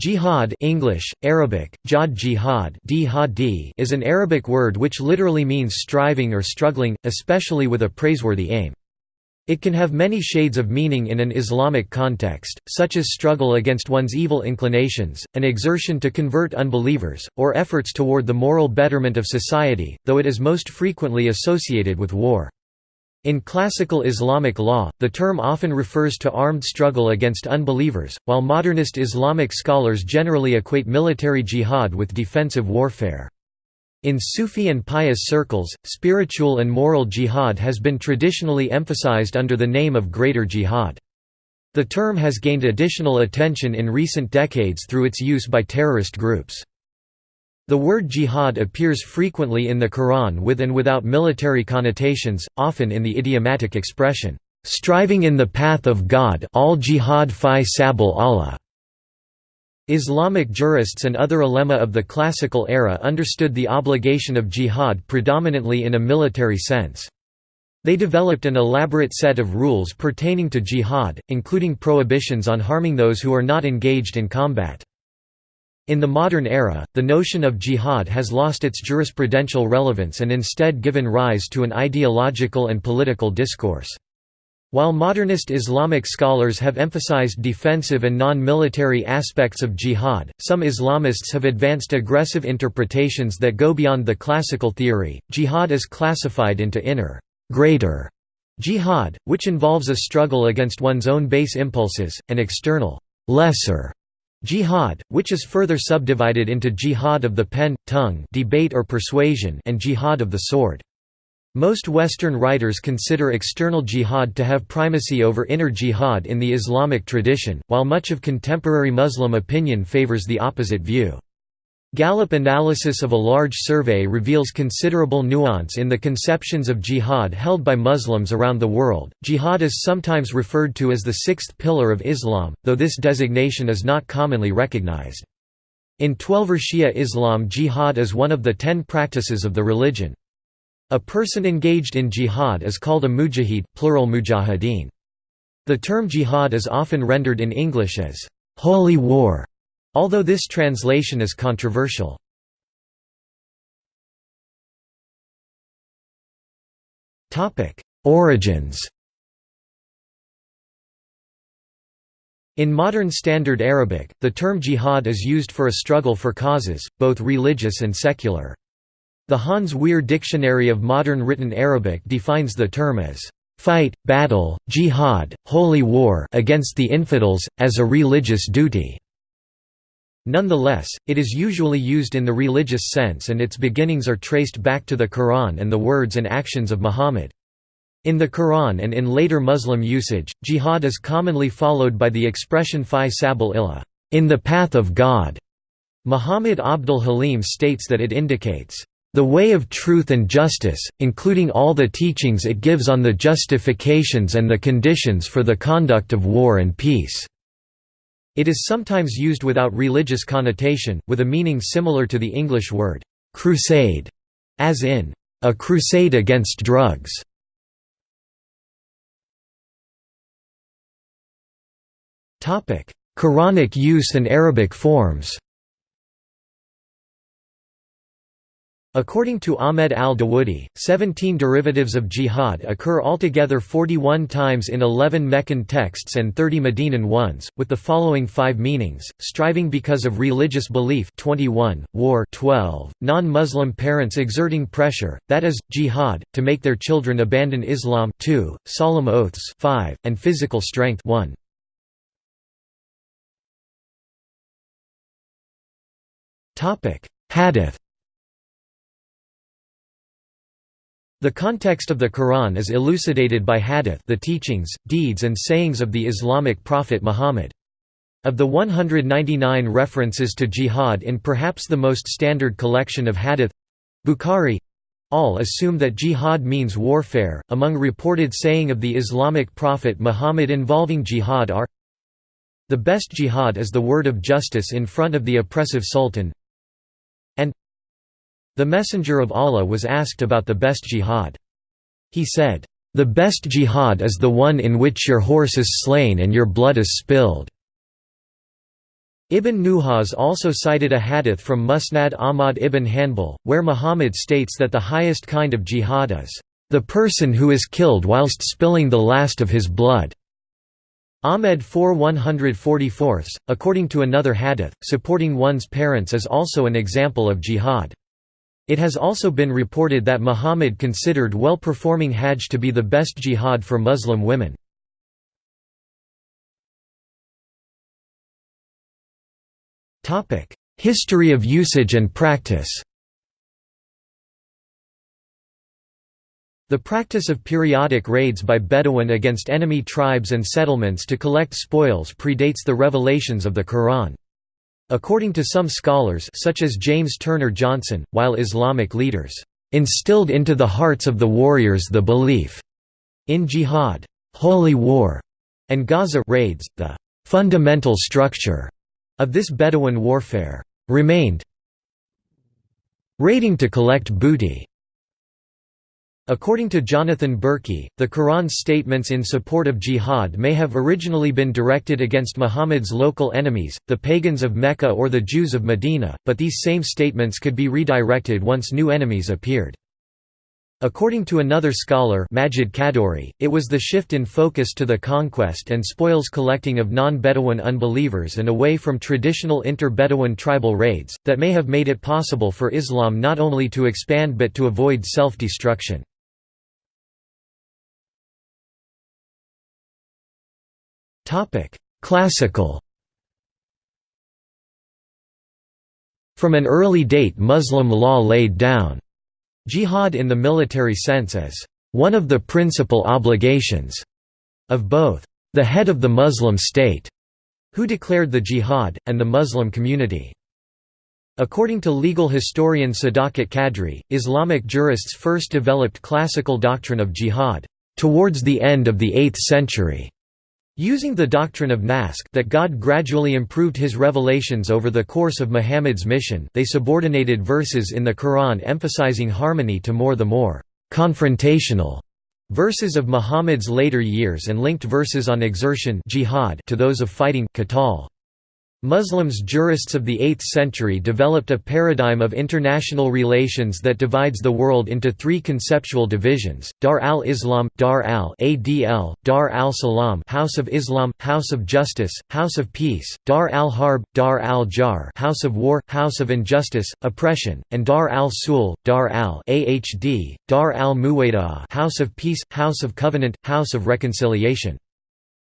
Jihad English, Arabic, jad jihad is an Arabic word which literally means striving or struggling, especially with a praiseworthy aim. It can have many shades of meaning in an Islamic context, such as struggle against one's evil inclinations, an exertion to convert unbelievers, or efforts toward the moral betterment of society, though it is most frequently associated with war. In classical Islamic law, the term often refers to armed struggle against unbelievers, while modernist Islamic scholars generally equate military jihad with defensive warfare. In Sufi and pious circles, spiritual and moral jihad has been traditionally emphasized under the name of greater jihad. The term has gained additional attention in recent decades through its use by terrorist groups. The word jihad appears frequently in the Quran with and without military connotations, often in the idiomatic expression, "...striving in the path of God al jihad fi sabil Allah." Islamic jurists and other ulema of the classical era understood the obligation of jihad predominantly in a military sense. They developed an elaborate set of rules pertaining to jihad, including prohibitions on harming those who are not engaged in combat. In the modern era, the notion of jihad has lost its jurisprudential relevance and instead given rise to an ideological and political discourse. While modernist Islamic scholars have emphasized defensive and non-military aspects of jihad, some Islamists have advanced aggressive interpretations that go beyond the classical theory. Jihad is classified into inner, greater jihad, which involves a struggle against one's own base impulses, and external, lesser Jihad, which is further subdivided into jihad of the pen, tongue debate or persuasion and jihad of the sword. Most Western writers consider external jihad to have primacy over inner jihad in the Islamic tradition, while much of contemporary Muslim opinion favors the opposite view. Gallup analysis of a large survey reveals considerable nuance in the conceptions of jihad held by Muslims around the world. Jihad is sometimes referred to as the sixth pillar of Islam, though this designation is not commonly recognized. In Twelver Shia Islam jihad is one of the ten practices of the religion. A person engaged in jihad is called a mujahid, plural mujahideen. The term jihad is often rendered in English as holy war Although this translation is controversial. Origins In modern Standard Arabic, the term jihad is used for a struggle for causes, both religious and secular. The Hans Wehr Dictionary of Modern Written Arabic defines the term as fight, battle, jihad, holy war against the infidels, as a religious duty. Nonetheless, it is usually used in the religious sense and its beginnings are traced back to the Quran and the words and actions of Muhammad. In the Quran and in later Muslim usage, jihad is commonly followed by the expression fi sabil illah, in the path of God. Muhammad Abdul Halim states that it indicates, the way of truth and justice, including all the teachings it gives on the justifications and the conditions for the conduct of war and peace. It is sometimes used without religious connotation, with a meaning similar to the English word, "'crusade", as in, "'a crusade against drugs". Quranic use and Arabic forms According to Ahmed Al-Dawoody, 17 derivatives of jihad occur altogether 41 times in 11 Meccan texts and 30 Medinan ones, with the following five meanings, striving because of religious belief 21, war 12, non-Muslim parents exerting pressure, that is, jihad, to make their children abandon Islam 2, solemn oaths 5, and physical strength 1. Hadith The context of the Quran is elucidated by hadith the teachings, deeds and sayings of the Islamic prophet Muhammad. Of the 199 references to jihad in perhaps the most standard collection of hadith—Bukhari, all assume that jihad means warfare. Among reported saying of the Islamic prophet Muhammad involving jihad are The best jihad is the word of justice in front of the oppressive sultan the Messenger of Allah was asked about the best jihad. He said, "...the best jihad is the one in which your horse is slain and your blood is spilled." Ibn Nuhaas also cited a hadith from Musnad Ahmad ibn Hanbal, where Muhammad states that the highest kind of jihad is, "...the person who is killed whilst spilling the last of his blood." Ahmed 4 144, according to another hadith, supporting one's parents is also an example of jihad. It has also been reported that Muhammad considered well-performing hajj to be the best jihad for Muslim women. History of usage and practice The practice of periodic raids by Bedouin against enemy tribes and settlements to collect spoils predates the revelations of the Quran. According to some scholars such as James Turner Johnson, while Islamic leaders instilled into the hearts of the warriors the belief in jihad, holy war, and Gaza raids, the fundamental structure of this Bedouin warfare remained raiding to collect booty. According to Jonathan Berkey, the Quran's statements in support of jihad may have originally been directed against Muhammad's local enemies, the pagans of Mecca or the Jews of Medina, but these same statements could be redirected once new enemies appeared. According to another scholar Majid Khadduri, it was the shift in focus to the conquest and spoils collecting of non-Bedouin unbelievers and away from traditional inter-Bedouin tribal raids, that may have made it possible for Islam not only to expand but to avoid self-destruction. Classical From an early date Muslim law laid down Jihad in the military sense as one of the principal obligations of both the head of the Muslim state, who declared the jihad, and the Muslim community. According to legal historian Sadakat Kadri, Islamic jurists first developed classical doctrine of jihad towards the end of the 8th century. Using the doctrine of Naskh that God gradually improved his revelations over the course of Muhammad's mission they subordinated verses in the Quran emphasizing harmony to more the more «confrontational» verses of Muhammad's later years and linked verses on exertion jihad to those of fighting qital. Muslims jurists of the 8th century developed a paradigm of international relations that divides the world into three conceptual divisions, Dar al-Islam, Dar al-Adl, Dar al-Salam House of Islam, House of Justice, House of Peace, Dar al-Harb, Dar al-Jar House of War, House of Injustice, Oppression, and Dar al-Sulh, Dar al-Ahd, Dar al-Muwayda House of Peace, House of Covenant, House of Reconciliation.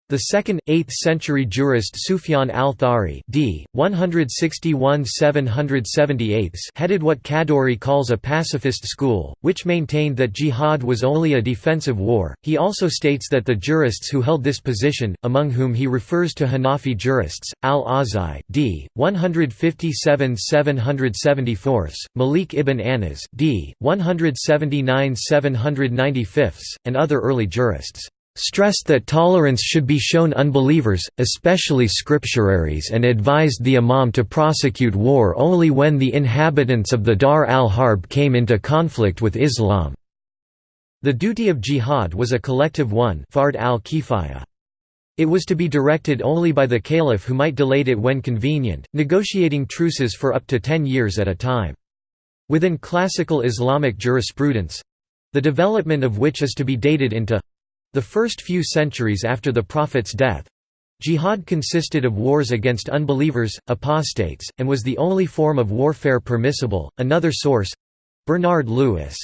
The second, 8th-century jurist Sufyan al-Thawri d. 161–778 headed what Khadduri calls a pacifist school, which maintained that jihad was only a defensive war. He also states that the jurists who held this position, among whom he refers to Hanafi jurists, al-Awza'i d. 157–774, Malik ibn Anas d. 179–795, and other early jurists stressed that tolerance should be shown unbelievers, especially scripturaries and advised the imam to prosecute war only when the inhabitants of the Dar al-Harb came into conflict with Islam. The duty of jihad was a collective one fard al It was to be directed only by the caliph who might delay it when convenient, negotiating truces for up to ten years at a time. Within classical Islamic jurisprudence—the development of which is to be dated into the first few centuries after the Prophet's death, Jihad consisted of wars against unbelievers, apostates, and was the only form of warfare permissible. Another source Bernard Lewis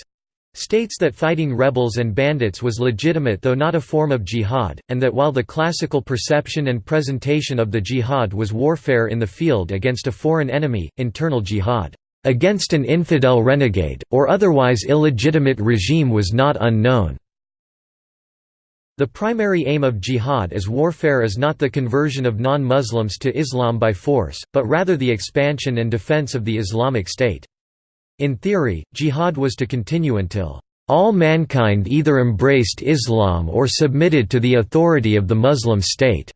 states that fighting rebels and bandits was legitimate though not a form of jihad, and that while the classical perception and presentation of the jihad was warfare in the field against a foreign enemy, internal jihad against an infidel renegade, or otherwise illegitimate regime was not unknown. The primary aim of jihad as warfare is not the conversion of non-Muslims to Islam by force, but rather the expansion and defense of the Islamic State. In theory, jihad was to continue until all mankind either embraced Islam or submitted to the authority of the Muslim state.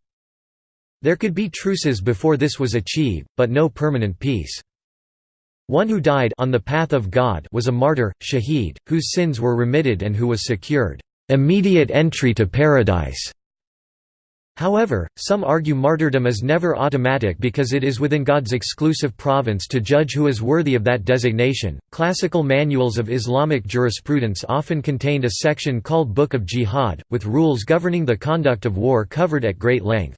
There could be truces before this was achieved, but no permanent peace. One who died on the path of God was a martyr, shaheed, whose sins were remitted and who was secured immediate entry to paradise. However, some argue martyrdom is never automatic because it is within God's exclusive province to judge who is worthy of that designation. Classical manuals of Islamic jurisprudence often contained a section called Book of Jihad, with rules governing the conduct of war covered at great length.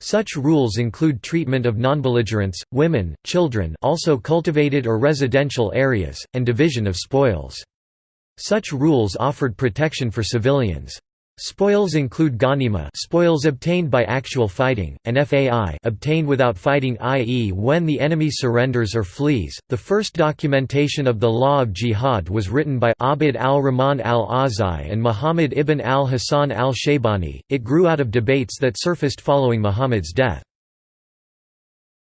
Such rules include treatment of nonbelligerents, women, children also cultivated or residential areas, and division of spoils. Such rules offered protection for civilians. Spoils include ghanima spoils obtained by actual fighting, and fai obtained without fighting i.e. when the enemy surrenders or flees. The first documentation of the law of jihad was written by Abd al-Rahman al-Awza'i and Muhammad ibn al-Hasan al-Shaybani. It grew out of debates that surfaced following Muhammad's death.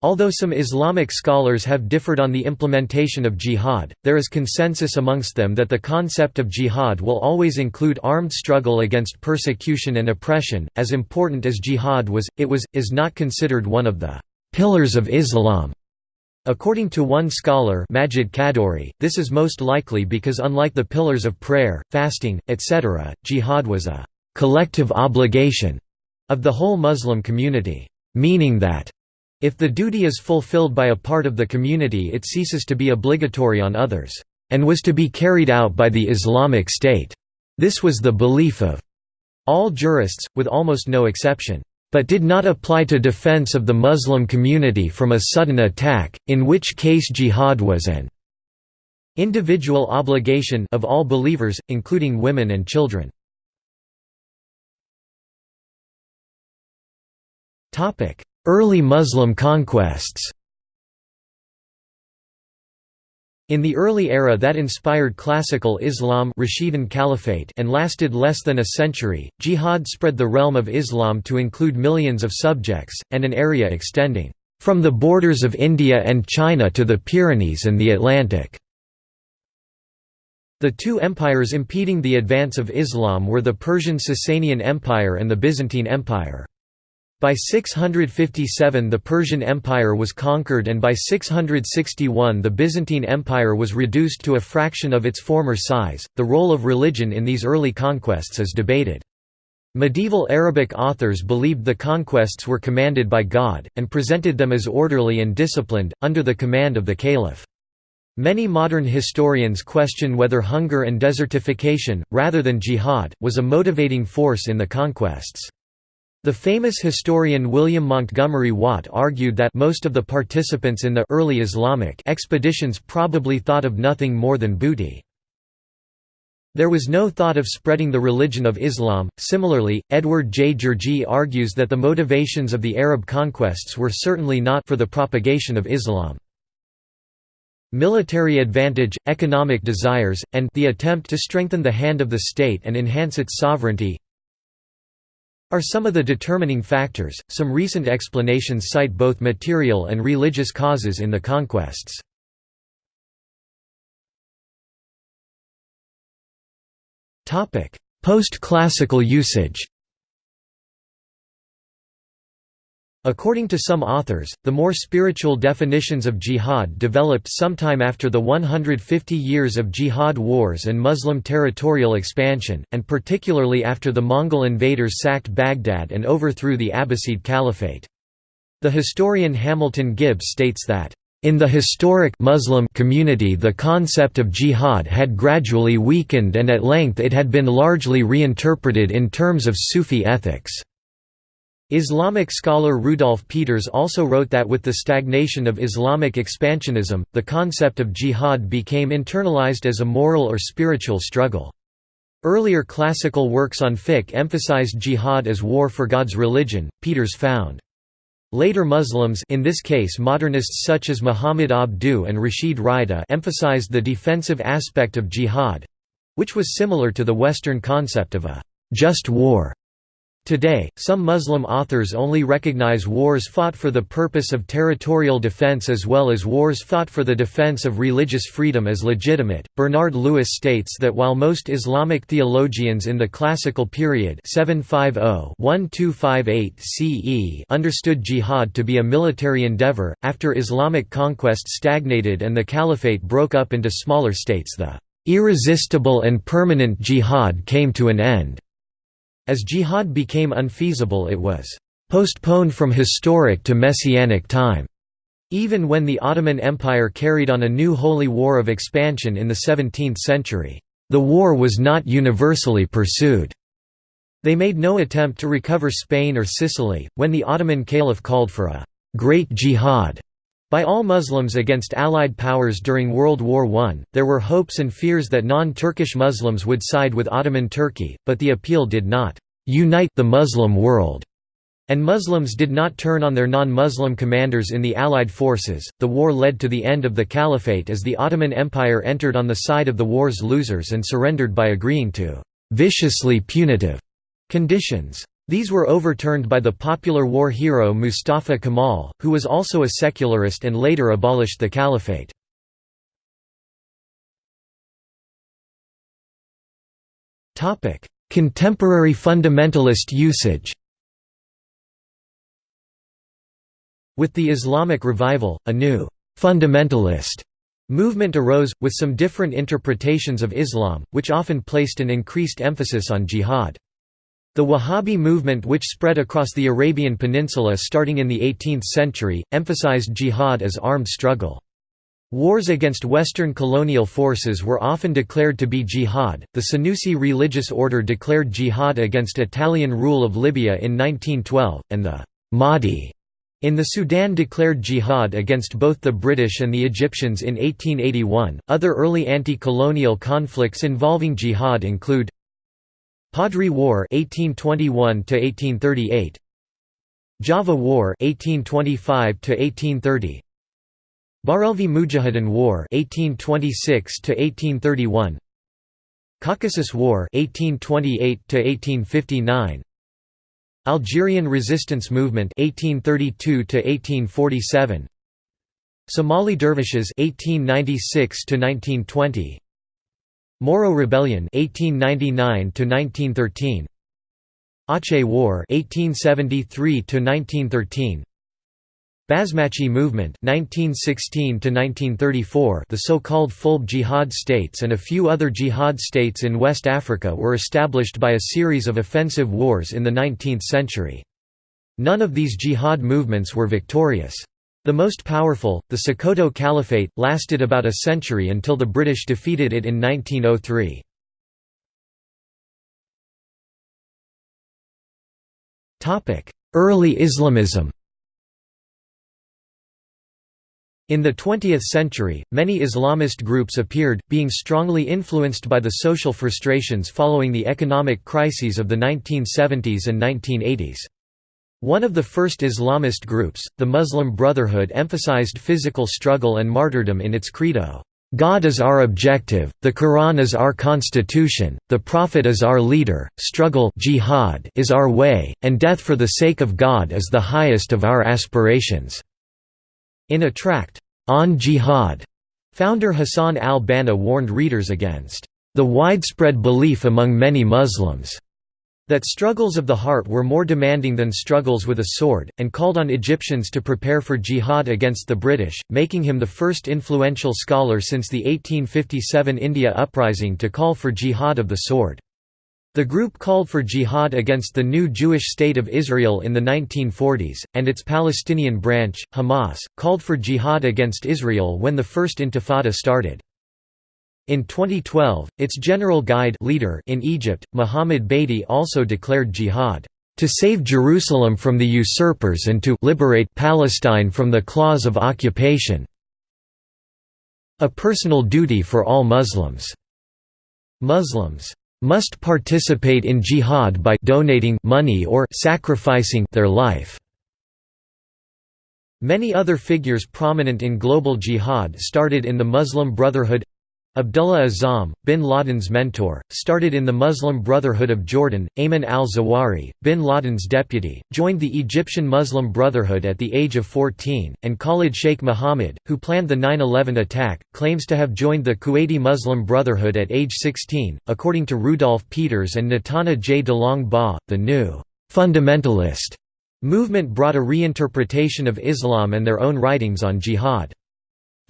Although some Islamic scholars have differed on the implementation of jihad, there is consensus amongst them that the concept of jihad will always include armed struggle against persecution and oppression. As important as jihad was, it was, is not considered one of the pillars of Islam. According to one scholar Majid Khadduri, this is most likely because unlike the pillars of prayer, fasting, etc., jihad was a collective obligation of the whole Muslim community, meaning that if the duty is fulfilled by a part of the community it ceases to be obligatory on others, and was to be carried out by the Islamic State. This was the belief of all jurists, with almost no exception, but did not apply to defense of the Muslim community from a sudden attack, in which case jihad was an individual obligation of all believers, including women and children. Early Muslim conquests In the early era that inspired classical Islam Rashidun Caliphate and lasted less than a century, jihad spread the realm of Islam to include millions of subjects, and an area extending from the borders of India and China to the Pyrenees and the Atlantic. The two empires impeding the advance of Islam were the Persian Sasanian Empire and the Byzantine Empire. By 657 the Persian Empire was conquered and by 661 the Byzantine Empire was reduced to a fraction of its former size. The role of religion in these early conquests is debated. Medieval Arabic authors believed the conquests were commanded by God, and presented them as orderly and disciplined, under the command of the caliph. Many modern historians question whether hunger and desertification, rather than jihad, was a motivating force in the conquests. The famous historian William Montgomery Watt argued that most of the participants in the early Islamic expeditions probably thought of nothing more than booty. There was no thought of spreading the religion of Islam. Similarly, Edward J. Jurji argues that the motivations of the Arab conquests were certainly not for the propagation of Islam. Military advantage, economic desires, and the attempt to strengthen the hand of the state and enhance its sovereignty are some of the determining factors. Some recent explanations cite both material and religious causes in the conquests. Post-classical usage. According to some authors, the more spiritual definitions of jihad developed sometime after the 150 years of jihad wars and Muslim territorial expansion, and particularly after the Mongol invaders sacked Baghdad and overthrew the Abbasid Caliphate. The historian Hamilton Gibbs states that, "...in the historic Muslim community the concept of jihad had gradually weakened and at length it had been largely reinterpreted in terms of Sufi ethics." Islamic scholar Rudolf Peters also wrote that with the stagnation of Islamic expansionism, the concept of jihad became internalized as a moral or spiritual struggle. Earlier classical works on fiqh emphasized jihad as war for God's religion, Peters found. Later Muslims in this case modernists such as Muhammad Abduh and Rashid Rida emphasized the defensive aspect of jihad—which was similar to the Western concept of a «just war» Today, some Muslim authors only recognize wars fought for the purpose of territorial defense as well as wars fought for the defense of religious freedom as legitimate. Bernard Lewis states that while most Islamic theologians in the classical period 750-1258 CE understood jihad to be a military endeavor, after Islamic conquest stagnated and the caliphate broke up into smaller states the irresistible and permanent jihad came to an end. As jihad became unfeasible it was "...postponed from historic to messianic time." Even when the Ottoman Empire carried on a new holy war of expansion in the 17th century, the war was not universally pursued. They made no attempt to recover Spain or Sicily. When the Ottoman Caliph called for a great jihad by all Muslims against Allied powers during World War I, there were hopes and fears that non-Turkish Muslims would side with Ottoman Turkey, but the appeal did not «unite the Muslim world», and Muslims did not turn on their non-Muslim commanders in the Allied forces. The war led to the end of the Caliphate as the Ottoman Empire entered on the side of the war's losers and surrendered by agreeing to «viciously punitive» conditions. These were overturned by the popular war hero Mustafa Kemal, who was also a secularist and later abolished the caliphate. Contemporary fundamentalist usage With the Islamic revival, a new «fundamentalist» movement arose, with some different interpretations of Islam, which often placed an increased emphasis on jihad. The Wahhabi movement which spread across the Arabian Peninsula starting in the 18th century, emphasized jihad as armed struggle. Wars against Western colonial forces were often declared to be jihad. The Senussi religious order declared jihad against Italian rule of Libya in 1912, and the Mahdi in the Sudan declared jihad against both the British and the Egyptians in 1881. Other early anti-colonial conflicts involving jihad include Padri War 1821 to 1838 Java War 1825 to 1830 Barelvi Mujahidin War 1826 to 1831 Caucasus War 1828 to 1859 Algerian Resistance Movement 1832 to 1847 Somali Dervishes 1896 to 1920 Moro Rebellion 1899 1913 Aceh War 1873 1913 Basmachi movement 1916 to 1934 the so-called Fulbe jihad states and a few other jihad states in West Africa were established by a series of offensive wars in the 19th century. None of these jihad movements were victorious. The most powerful, the Sokoto Caliphate, lasted about a century until the British defeated it in 1903. Early Islamism In the 20th century, many Islamist groups appeared, being strongly influenced by the social frustrations following the economic crises of the 1970s and 1980s. One of the first Islamist groups, the Muslim Brotherhood emphasized physical struggle and martyrdom in its credo. God is our objective, the Quran is our constitution, the Prophet is our leader, struggle jihad is our way, and death for the sake of God is the highest of our aspirations." In a tract, On Jihad, founder Hassan al-Banna warned readers against, "...the widespread belief among many Muslims." That struggles of the heart were more demanding than struggles with a sword, and called on Egyptians to prepare for jihad against the British, making him the first influential scholar since the 1857 India uprising to call for jihad of the sword. The group called for jihad against the new Jewish state of Israel in the 1940s, and its Palestinian branch, Hamas, called for jihad against Israel when the First Intifada started. In 2012, its general guide leader in Egypt, Muhammad Badie also declared jihad to save Jerusalem from the usurpers and to liberate Palestine from the claws of occupation a personal duty for all Muslims. Muslims must participate in jihad by donating money or sacrificing their life. Many other figures prominent in global jihad started in the Muslim Brotherhood Abdullah Azzam, bin Laden's mentor, started in the Muslim Brotherhood of Jordan. Ayman al-Zawahiri, bin Laden's deputy, joined the Egyptian Muslim Brotherhood at the age of 14, and Khalid Sheikh Mohammed, who planned the 9-11 attack, claims to have joined the Kuwaiti Muslim Brotherhood at age 16. According to Rudolf Peters and Natana J. DeLong Ba, the new fundamentalist movement brought a reinterpretation of Islam and their own writings on jihad.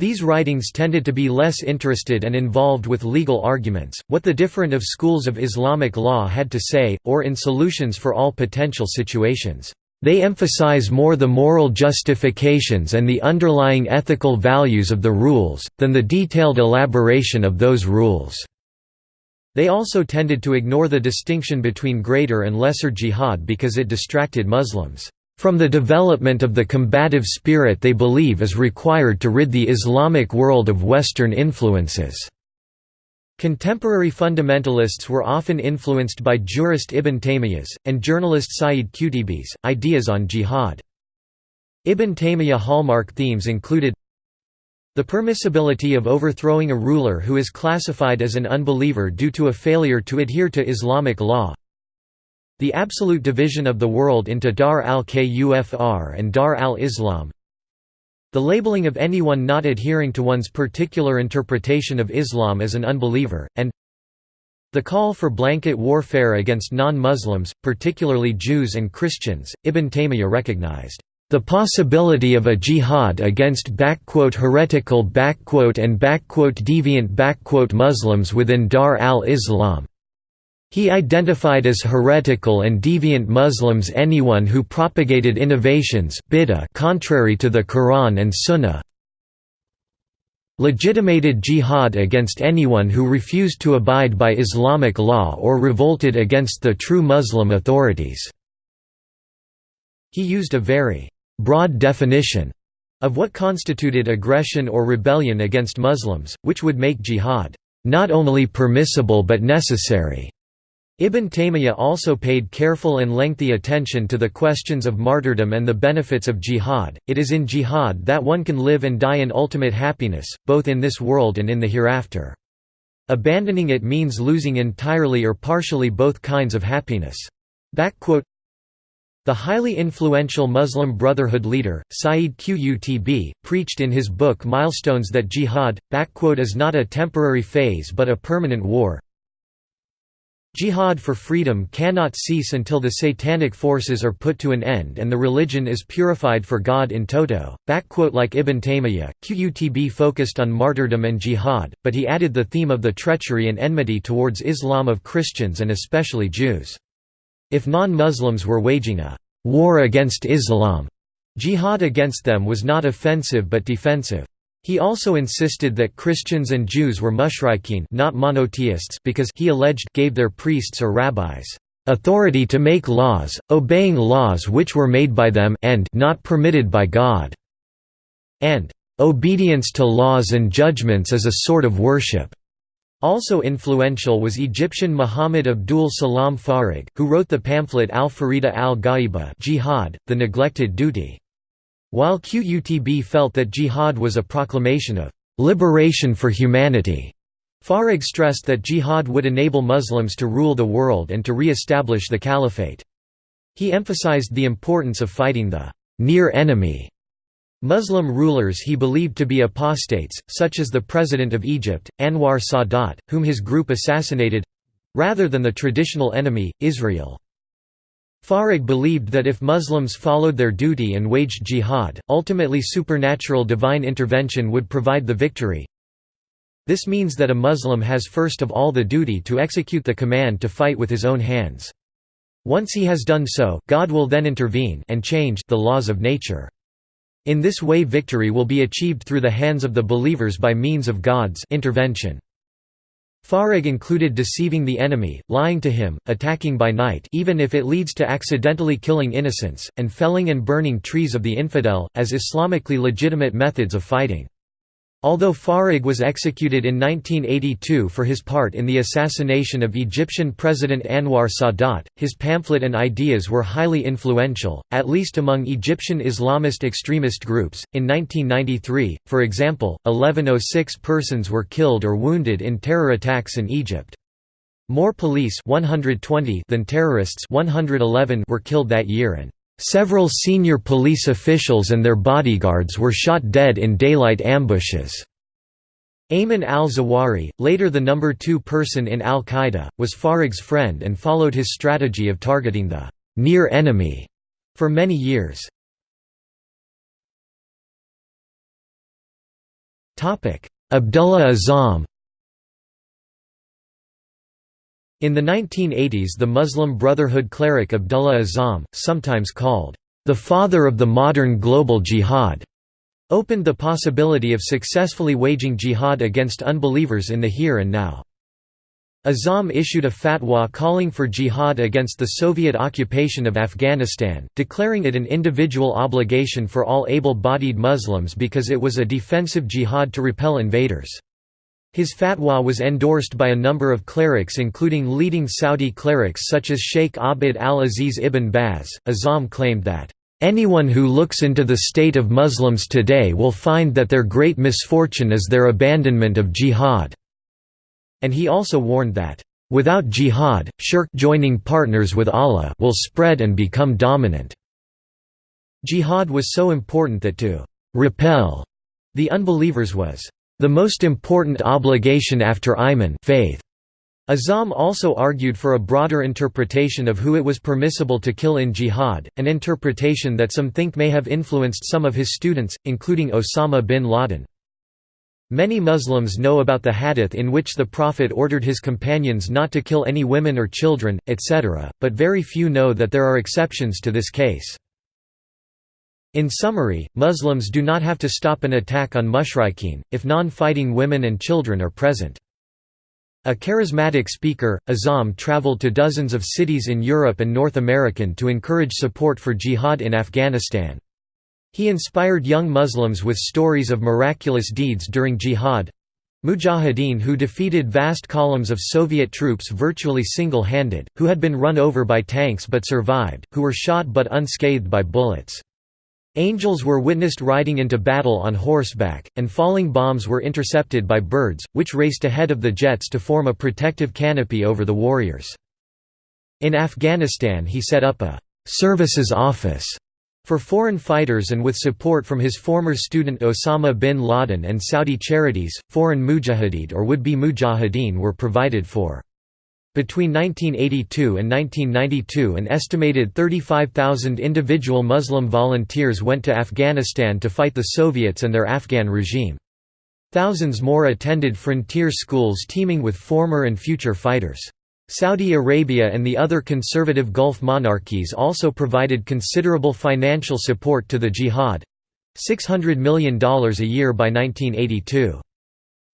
These writings tended to be less interested and involved with legal arguments, what the different of schools of Islamic law had to say, or in solutions for all potential situations. They emphasize more the moral justifications and the underlying ethical values of the rules, than the detailed elaboration of those rules. They also tended to ignore the distinction between greater and lesser jihad because it distracted Muslims from the development of the combative spirit they believe is required to rid the Islamic world of Western influences." Contemporary fundamentalists were often influenced by jurist Ibn Taymiyyah's, and journalist Sayyid Qutb's, ideas on jihad. Ibn Taymiyyah hallmark themes included the permissibility of overthrowing a ruler who is classified as an unbeliever due to a failure to adhere to Islamic law the absolute division of the world into Dar al-Kufr and Dar al-Islam The labeling of anyone not adhering to one's particular interpretation of Islam as an unbeliever, and the call for blanket warfare against non-Muslims, particularly Jews and Christians, Ibn Taymiyyah recognized the possibility of a jihad against heretical and deviant Muslims within Dar al-Islam he identified as heretical and deviant Muslims anyone who propagated innovations contrary to the Quran and Sunnah legitimated jihad against anyone who refused to abide by Islamic law or revolted against the true Muslim authorities." He used a very «broad definition» of what constituted aggression or rebellion against Muslims, which would make jihad «not only permissible but necessary». Ibn Taymiyyah also paid careful and lengthy attention to the questions of martyrdom and the benefits of jihad. It is in jihad that one can live and die in ultimate happiness, both in this world and in the hereafter. Abandoning it means losing entirely or partially both kinds of happiness. The highly influential Muslim Brotherhood leader, Sayyid Qutb, preached in his book Milestones that jihad, is not a temporary phase but a permanent war, Jihad for freedom cannot cease until the satanic forces are put to an end and the religion is purified for God in toto. Like Ibn Taymiyyah, Qutb focused on martyrdom and jihad, but he added the theme of the treachery and enmity towards Islam of Christians and especially Jews. If non-Muslims were waging a war against Islam, jihad against them was not offensive but defensive. He also insisted that Christians and Jews were mushrikeen not monotheists because he alleged gave their priests or rabbis authority to make laws, obeying laws which were made by them and not permitted by God, and obedience to laws and judgments is a sort of worship. Also influential was Egyptian Muhammad Abdul Salam Farag, who wrote the pamphlet Al-Farida al-Ghaiba Jihad, the neglected duty. While Qutb felt that jihad was a proclamation of liberation for humanity, Farag stressed that jihad would enable Muslims to rule the world and to re-establish the caliphate. He emphasized the importance of fighting the near enemy Muslim rulers he believed to be apostates, such as the President of Egypt, Anwar Sadat, whom his group assassinated—rather than the traditional enemy, Israel. Farag believed that if Muslims followed their duty and waged jihad, ultimately supernatural divine intervention would provide the victory. This means that a Muslim has first of all the duty to execute the command to fight with his own hands. Once he has done so, God will then intervene and change the laws of nature. In this way victory will be achieved through the hands of the believers by means of God's intervention. Farag included deceiving the enemy, lying to him, attacking by night even if it leads to accidentally killing innocents, and felling and burning trees of the infidel, as Islamically legitimate methods of fighting. Although Farag was executed in 1982 for his part in the assassination of Egyptian President Anwar Sadat, his pamphlet and ideas were highly influential, at least among Egyptian Islamist extremist groups. In 1993, for example, 1106 persons were killed or wounded in terror attacks in Egypt. More police 120 than terrorists 111 were killed that year and Several senior police officials and their bodyguards were shot dead in daylight ambushes. Ayman al-Zawahiri, later the number two person in al-Qaeda, was Farag's friend and followed his strategy of targeting the «near enemy» for many years. Abdullah Azzam In the 1980s the Muslim Brotherhood cleric Abdullah Azzam, sometimes called, "...the father of the modern global jihad", opened the possibility of successfully waging jihad against unbelievers in the here and now. Azzam issued a fatwa calling for jihad against the Soviet occupation of Afghanistan, declaring it an individual obligation for all able-bodied Muslims because it was a defensive jihad to repel invaders. His fatwa was endorsed by a number of clerics including leading Saudi clerics such as Sheikh Abd al-Aziz ibn Baz. Azzam claimed that, "...anyone who looks into the state of Muslims today will find that their great misfortune is their abandonment of jihad." And he also warned that, "...without jihad, shirk joining partners with Allah will spread and become dominant." Jihad was so important that to «repel» the unbelievers was the most important obligation after iman faith. Azzam also argued for a broader interpretation of who it was permissible to kill in jihad, an interpretation that some think may have influenced some of his students, including Osama bin Laden. Many Muslims know about the hadith in which the Prophet ordered his companions not to kill any women or children, etc., but very few know that there are exceptions to this case. In summary, Muslims do not have to stop an attack on mushrikeen, if non-fighting women and children are present. A charismatic speaker, Azzam traveled to dozens of cities in Europe and North America to encourage support for jihad in Afghanistan. He inspired young Muslims with stories of miraculous deeds during jihad mujahideen who defeated vast columns of Soviet troops virtually single-handed, who had been run over by tanks but survived, who were shot but unscathed by bullets. Angels were witnessed riding into battle on horseback, and falling bombs were intercepted by birds, which raced ahead of the jets to form a protective canopy over the warriors. In Afghanistan he set up a «services office» for foreign fighters and with support from his former student Osama bin Laden and Saudi charities, foreign mujahideen or would-be mujahideen were provided for. Between 1982 and 1992 an estimated 35,000 individual Muslim volunteers went to Afghanistan to fight the Soviets and their Afghan regime. Thousands more attended frontier schools teeming with former and future fighters. Saudi Arabia and the other conservative Gulf monarchies also provided considerable financial support to the jihad—$600 million a year by 1982.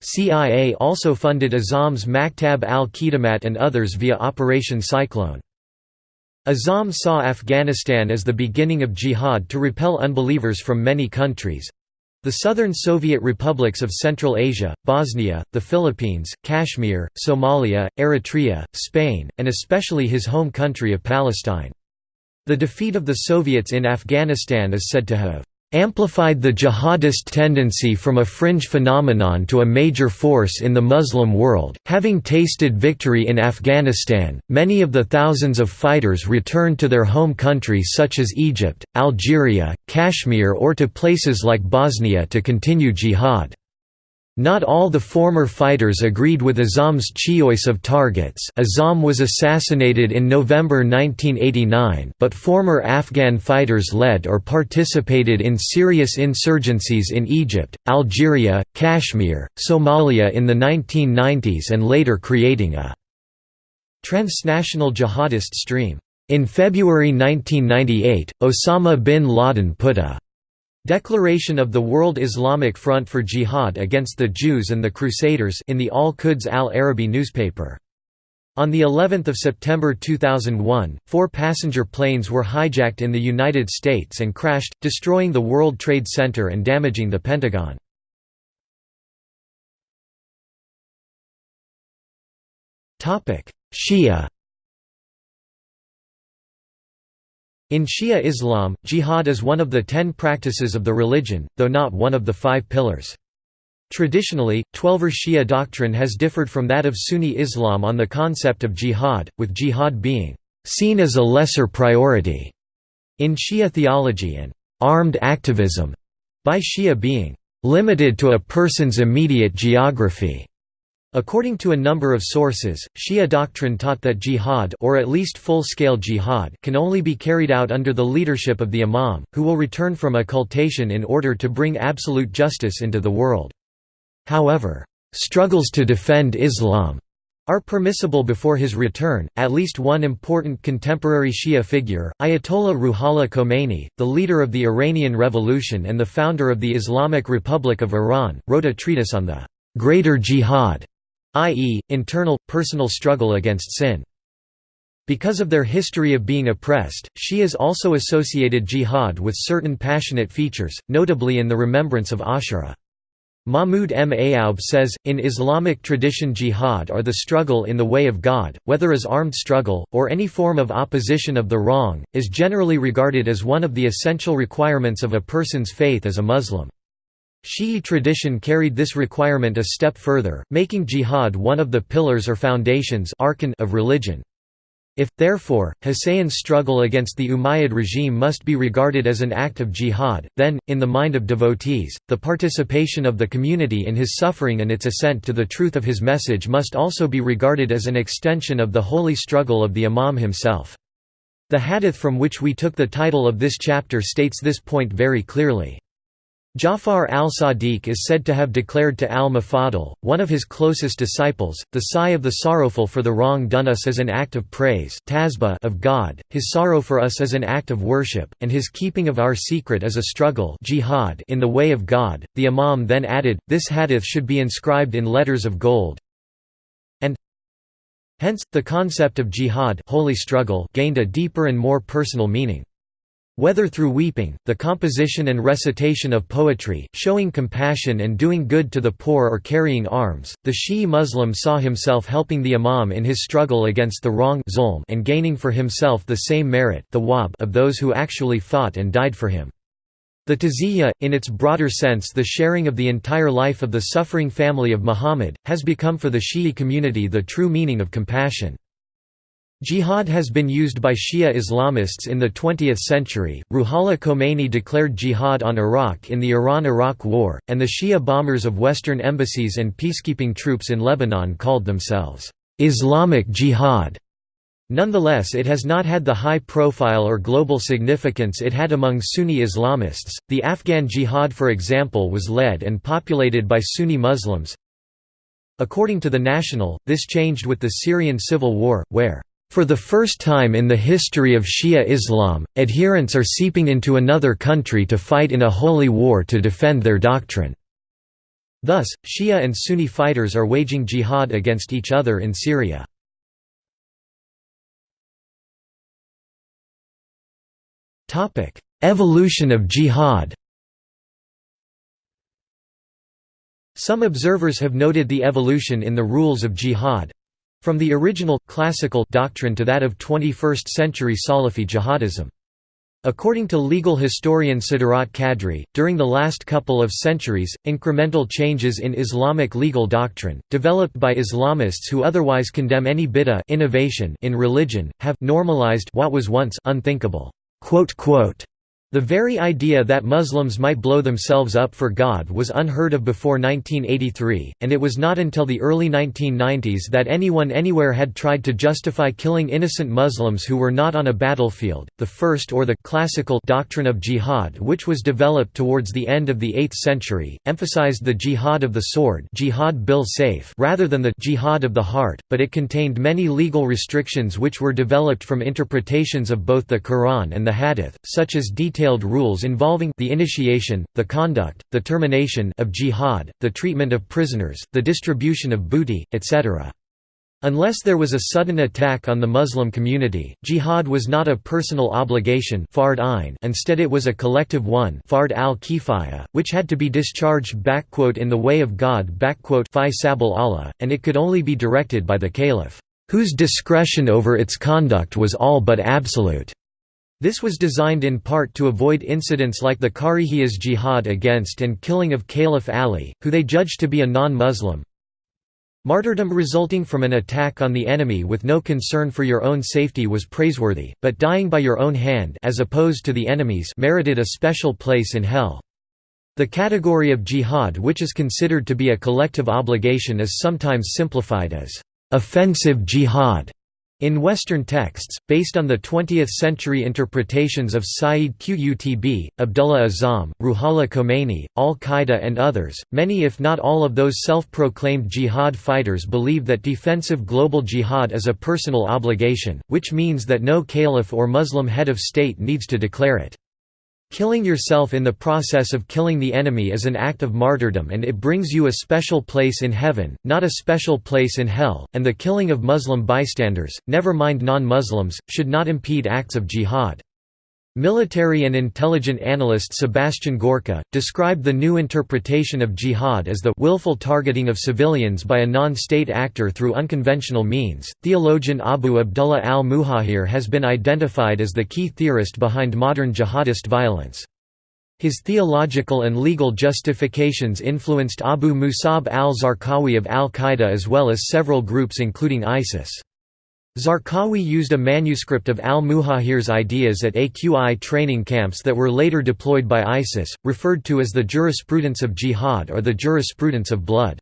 CIA also funded Azzam's Maktab al-Khidmat and others via Operation Cyclone. Azzam saw Afghanistan as the beginning of jihad to repel unbelievers from many countries, the southern Soviet republics of Central Asia, Bosnia, the Philippines, Kashmir, Somalia, Eritrea, Spain, and especially his home country of Palestine. The defeat of the Soviets in Afghanistan is said to have amplified the jihadist tendency from a fringe phenomenon to a major force in the Muslim world. Having tasted victory in Afghanistan, many of the thousands of fighters returned to their home country such as Egypt, Algeria, Kashmir or to places like Bosnia to continue jihad. Not all the former fighters agreed with Azzam's choice of targets Azzam was assassinated in November 1989 but former Afghan fighters led or participated in serious insurgencies in Egypt, Algeria, Kashmir, Somalia in the 1990s and later creating a transnational jihadist stream. In February 1998, Osama bin Laden put a Declaration of the World Islamic Front for Jihad against the Jews and the Crusaders in the Al-Quds Al-Arabi newspaper. On the 11th of September 2001, four passenger planes were hijacked in the United States and crashed, destroying the World Trade Center and damaging the Pentagon. Shia In Shia Islam, jihad is one of the ten practices of the religion, though not one of the five pillars. Traditionally, Twelver Shia doctrine has differed from that of Sunni Islam on the concept of jihad, with jihad being seen as a lesser priority in Shia theology and armed activism by Shia being limited to a person's immediate geography. According to a number of sources, Shia doctrine taught that jihad or at least full-scale jihad can only be carried out under the leadership of the imam, who will return from occultation in order to bring absolute justice into the world. However, struggles to defend Islam are permissible before his return. At least one important contemporary Shia figure, Ayatollah Ruhollah Khomeini, the leader of the Iranian Revolution and the founder of the Islamic Republic of Iran, wrote a treatise on the greater jihad, i.e., internal, personal struggle against sin. Because of their history of being oppressed, Shias also associated jihad with certain passionate features, notably in the remembrance of Ashura. Mahmud M. Ayoub says, in Islamic tradition jihad are the struggle in the way of God, whether as armed struggle, or any form of opposition of the wrong, is generally regarded as one of the essential requirements of a person's faith as a Muslim. Shi'i tradition carried this requirement a step further, making jihad one of the pillars or foundations of religion. If, therefore, Husayn's struggle against the Umayyad regime must be regarded as an act of jihad, then, in the mind of devotees, the participation of the community in his suffering and its assent to the truth of his message must also be regarded as an extension of the holy struggle of the Imam himself. The hadith from which we took the title of this chapter states this point very clearly. Ja'far al-Sadiq is said to have declared to al-Mufaddal, one of his closest disciples, the sigh of the sorrowful for the wrong done us as an act of praise of God, his sorrow for us as an act of worship, and his keeping of our secret as a struggle jihad in the way of God. The Imam then added, this hadith should be inscribed in letters of gold, and hence, the concept of jihad holy struggle gained a deeper and more personal meaning. Whether through weeping, the composition and recitation of poetry, showing compassion and doing good to the poor or carrying arms, the Shi'i Muslim saw himself helping the Imam in his struggle against the wrong and gaining for himself the same merit of those who actually fought and died for him. The taziyya, in its broader sense the sharing of the entire life of the suffering family of Muhammad, has become for the Shi'i community the true meaning of compassion. Jihad has been used by Shia Islamists in the 20th century. Ruhollah Khomeini declared jihad on Iraq in the Iran Iraq War, and the Shia bombers of Western embassies and peacekeeping troops in Lebanon called themselves Islamic Jihad. Nonetheless, it has not had the high profile or global significance it had among Sunni Islamists. The Afghan Jihad, for example, was led and populated by Sunni Muslims. According to The National, this changed with the Syrian civil war, where for the first time in the history of Shia Islam, adherents are seeping into another country to fight in a holy war to defend their doctrine. Thus, Shia and Sunni fighters are waging jihad against each other in Syria. Evolution of jihad Some observers have noted the evolution in the rules of jihad, from the original, classical doctrine to that of 21st-century Salafi jihadism. According to legal historian Sadakat Kadri, during the last couple of centuries, incremental changes in Islamic legal doctrine, developed by Islamists who otherwise condemn any bid'ah innovation in religion, have normalized what was once unthinkable. The very idea that Muslims might blow themselves up for God was unheard of before 1983, and it was not until the early 1990s that anyone anywhere had tried to justify killing innocent Muslims who were not on a battlefield. The first or the classical doctrine of jihad, which was developed towards the end of the 8th century, emphasized the jihad of the sword, jihad bil sayf, rather than the jihad of the heart, but it contained many legal restrictions which were developed from interpretations of both the Quran and the Hadith, such as detailed detailed rules involving the initiation, the conduct, the termination of jihad, the treatment of prisoners, the distribution of booty, etc. Unless there was a sudden attack on the Muslim community, jihad was not a personal obligation instead it was a collective one which had to be discharged in the way of God and it could only be directed by the caliph, whose discretion over its conduct was all but absolute. This was designed in part to avoid incidents like the Kharijia's jihad against and killing of Caliph Ali, who they judged to be a non-Muslim. Martyrdom resulting from an attack on the enemy with no concern for your own safety was praiseworthy, but dying by your own hand as opposed to the enemy's merited a special place in hell. The category of jihad which is considered to be a collective obligation is sometimes simplified as offensive jihad In Western texts, based on the 20th-century interpretations of Sayyid Qutb, Abdullah Azzam, Ruhollah Khomeini, al-Qaeda and others, many if not all of those self-proclaimed jihad fighters believe that defensive global jihad is a personal obligation, which means that no caliph or Muslim head of state needs to declare it. Killing yourself in the process of killing the enemy is an act of martyrdom and it brings you a special place in heaven, not a special place in hell, and the killing of Muslim bystanders, never mind non-Muslims, should not impede acts of jihad. Military and intelligence analyst Sebastian Gorka, described the new interpretation of jihad as the willful targeting of civilians by a non-state actor through unconventional means. Theologian Abu Abdullah al-Muhajir has been identified as the key theorist behind modern jihadist violence. His theological and legal justifications influenced Abu Musab al-Zarqawi of al-Qaeda as well as several groups including ISIS. Zarqawi used a manuscript of al-Muhajir's ideas at AQI training camps that were later deployed by ISIS, referred to as the jurisprudence of jihad or the jurisprudence of blood.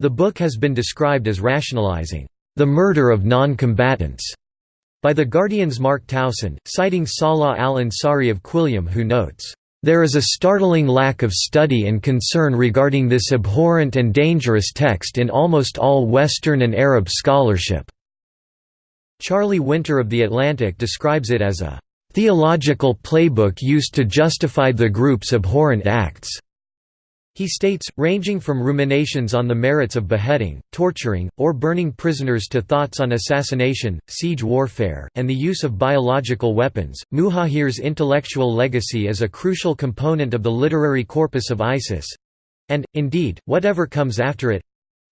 The book has been described as rationalizing the murder of non-combatants by The Guardian's Mark Townsend, citing Salah al-Ansari of Quilliam who notes, "...there is a startling lack of study and concern regarding this abhorrent and dangerous text in almost all Western and Arab scholarship." Charlie Winter of The Atlantic describes it as a theological playbook used to justify the group's abhorrent acts. He states, ranging from ruminations on the merits of beheading, torturing, or burning prisoners to thoughts on assassination, siege warfare, and the use of biological weapons, Muhajir's intellectual legacy is a crucial component of the literary corpus of ISIS—and, indeed, whatever comes after it,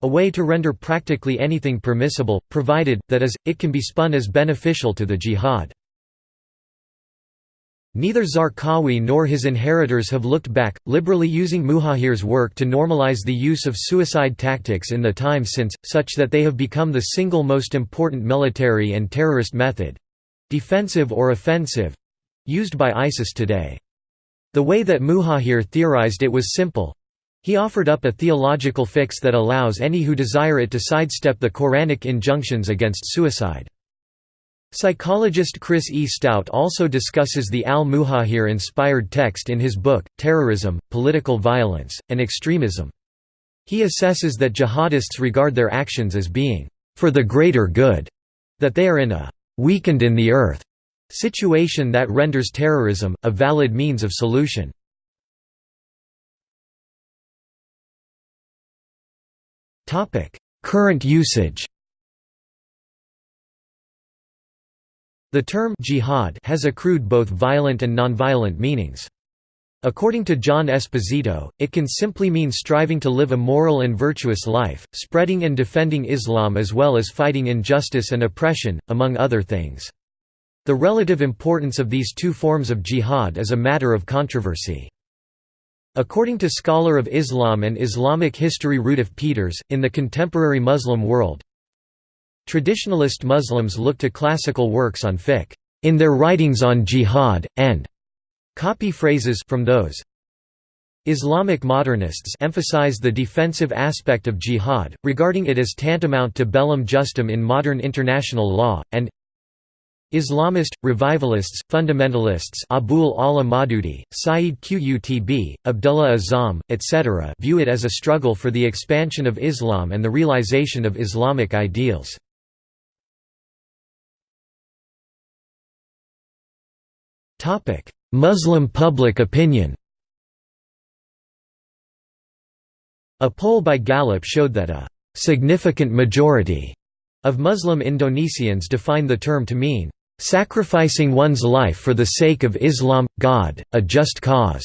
a way to render practically anything permissible, provided, that is, it can be spun as beneficial to the jihad. Neither Zarqawi nor his inheritors have looked back, liberally using Muhajir's work to normalize the use of suicide tactics in the time since, such that they have become the single most important military and terrorist method—defensive or offensive—used by ISIS today. The way that Muhajir theorized it was simple, he offered up a theological fix that allows any who desire it to sidestep the Quranic injunctions against suicide. Psychologist Chris E. Stout also discusses the al-Muhajir-inspired text in his book, Terrorism, Political Violence, and Extremism. He assesses that jihadists regard their actions as being, "...for the greater good", that they are in a "...weakened in the earth", situation that renders terrorism, a valid means of solution. Current usage The term jihad has accrued both violent and nonviolent meanings. According to John Esposito, it can simply mean striving to live a moral and virtuous life, spreading and defending Islam as well as fighting injustice and oppression, among other things. The relative importance of these two forms of jihad is a matter of controversy. According to scholar of Islam and Islamic history Rudolf Peters, in the contemporary Muslim world, traditionalist Muslims look to classical works on fiqh in their writings on jihad, and copy phrases from those. Islamic modernists emphasize the defensive aspect of jihad, regarding it as tantamount to bellum justum in modern international law, and Islamist, revivalists, fundamentalists Abul Ala Maududi, Sayyid Qutb, Abdullah Azzam, etc. view it as a struggle for the expansion of Islam and the realization of Islamic ideals. Muslim public opinion A poll by Gallup showed that a «significant majority» of Muslim Indonesians define the term to mean sacrificing one's life for the sake of Islam, God, a just cause,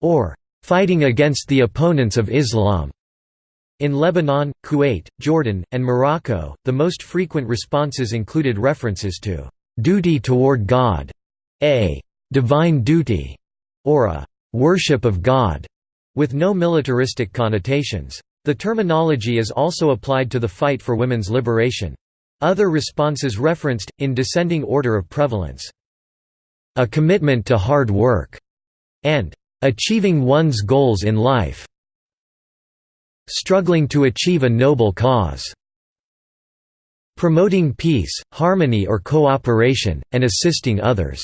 or fighting against the opponents of Islam. In Lebanon, Kuwait, Jordan, and Morocco, the most frequent responses included references to duty toward God, a divine duty, or a worship of God, with no militaristic connotations. The terminology is also applied to the fight for women's liberation. Other responses referenced, in descending order of prevalence. A commitment to hard work, and achieving one's goals in life. Struggling to achieve a noble cause. promoting peace, harmony or cooperation, and assisting others.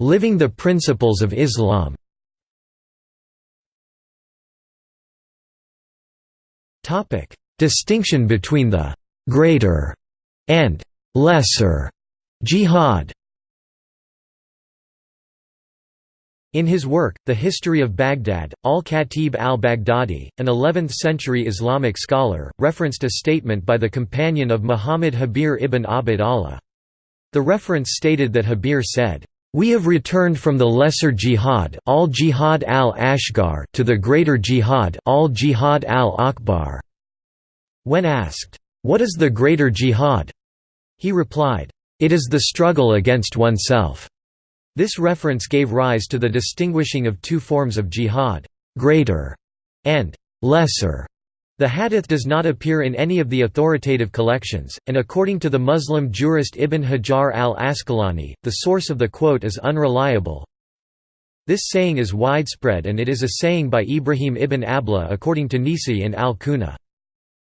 Living the principles of Islam Distinction between the «greater» and «lesser» jihad In his work, The History of Baghdad, al-Khatib al-Baghdadi, an 11th-century Islamic scholar, referenced a statement by the companion of Muhammad Habir ibn Abd Allah. The reference stated that Habir said, "...we have returned from the lesser jihad al-jihad al-ashgar to the greater jihad al-jihad al-akbar." When asked, "...what is the greater jihad?" he replied, "...it is the struggle against oneself." This reference gave rise to the distinguishing of two forms of jihad, greater and lesser. The hadith does not appear in any of the authoritative collections, and according to the Muslim jurist Ibn Hajar al-Asqalani, the source of the quote is unreliable. This saying is widespread and it is a saying by Ibrahim ibn Abla according to Nisi in al-Kuna.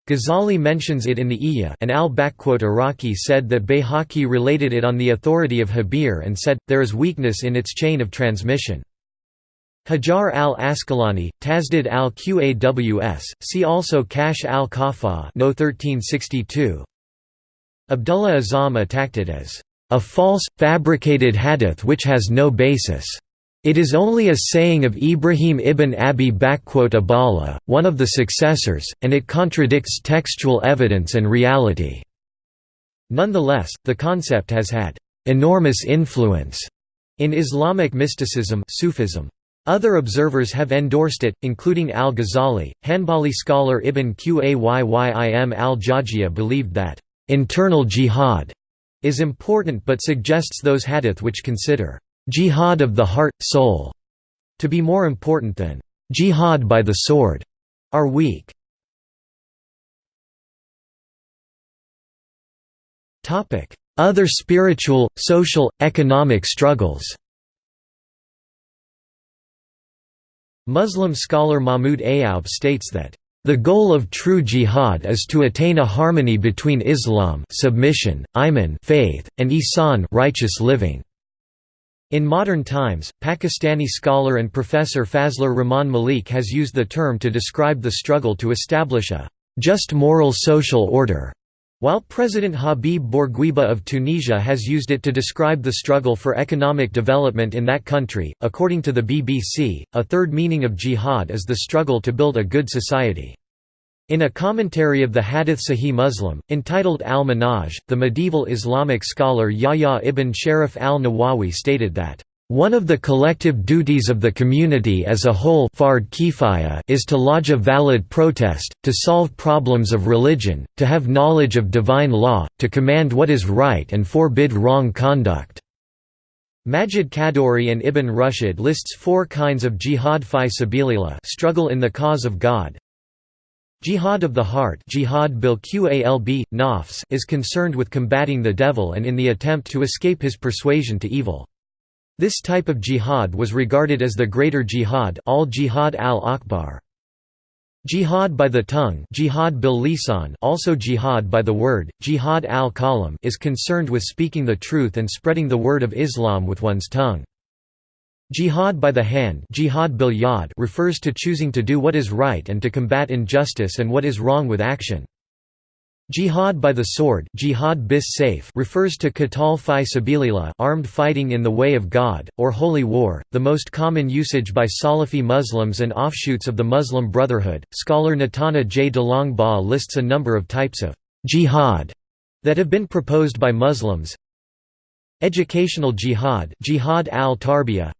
Ghazali mentions it in the Ihya and al-Iraqi said that Bayhaqi related it on the authority of Habir and said, there is weakness in its chain of transmission. Hajar al-Asqalani, Tasdid al-Qaws, see also Kashf al-Khafa no 1362. Abdullah Azzam attacked it as a false, fabricated hadith which has no basis. It is only a saying of Ibrahim ibn Abi Abla, one of the successors, and it contradicts textual evidence and reality. Nonetheless, the concept has had enormous influence in Islamic mysticism Sufism. Other observers have endorsed it, including al-Ghazali. Hanbali scholar Ibn Qayyim al-Jawziyya believed that internal jihad is important but suggests those hadith which consider jihad of the heart, soul, to be more important than jihad by the sword, are weak. Other spiritual, social, economic struggles Muslim scholar Mahmud Ayoub states that the goal of true jihad is to attain a harmony between Islam submission, iman faith, and ihsan righteous living. In modern times, Pakistani scholar and professor Fazlur Rahman Malik has used the term to describe the struggle to establish a just moral social order, while President Habib Bourguiba of Tunisia has used it to describe the struggle for economic development in that country. According to the BBC, a third meaning of jihad is the struggle to build a good society. In a commentary of the Hadith Sahih Muslim, entitled Al-Minhaj, the medieval Islamic scholar Yahya ibn Sharif al-Nawawi stated that, "...one of the collective duties of the community as a whole is to lodge a valid protest, to solve problems of religion, to have knowledge of divine law, to command what is right and forbid wrong conduct." Majid Khadduri and Ibn Rushd lists four kinds of jihad fi sabilillah struggle in the cause of God, Jihad of the heart jihad bil qalb, nafs is concerned with combating the devil and in the attempt to escape his persuasion to evil. This type of jihad was regarded as the greater jihad al jihad al-akbar. Jihad by the tongue jihad bil lisan also jihad by the word, jihad al-kalam is concerned with speaking the truth and spreading the word of Islam with one's tongue. Jihad by the hand jihad bil yad refers to choosing to do what is right and to combat injustice and what is wrong with action. Jihad by the sword jihad bis saif refers to qital fi sabilillah armed fighting in the way of God, or holy war, the most common usage by Salafi Muslims and offshoots of the Muslim Brotherhood. Scholar Natana J. DeLong-Bas lists a number of types of jihad that have been proposed by Muslims. Educational jihad jihad al-tarbiyah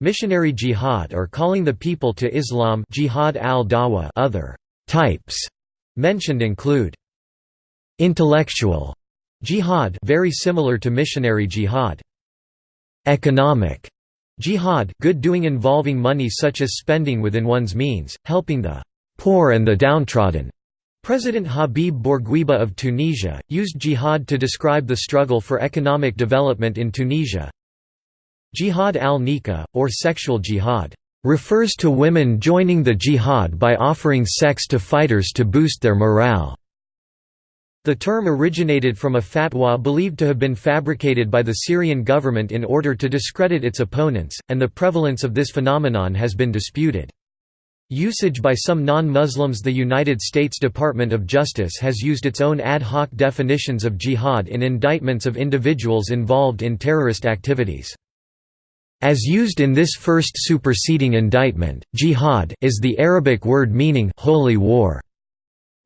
Missionary jihad or calling the people to Islam jihad al-dawa other types mentioned include intellectual jihad very similar to missionary jihad economic jihad good doing involving money such as spending within one's means helping the poor and the downtrodden. President Habib Bourguiba of Tunisia, used jihad to describe the struggle for economic development in Tunisia, Jihad al-Nikah, or sexual jihad, refers to women joining the jihad by offering sex to fighters to boost their morale. The term originated from a fatwa believed to have been fabricated by the Syrian government in order to discredit its opponents, and the prevalence of this phenomenon has been disputed. Usage by some non-Muslims The United States Department of Justice has used its own ad hoc definitions of jihad in indictments of individuals involved in terrorist activities. As used in this first superseding indictment, jihad is the Arabic word meaning holy war.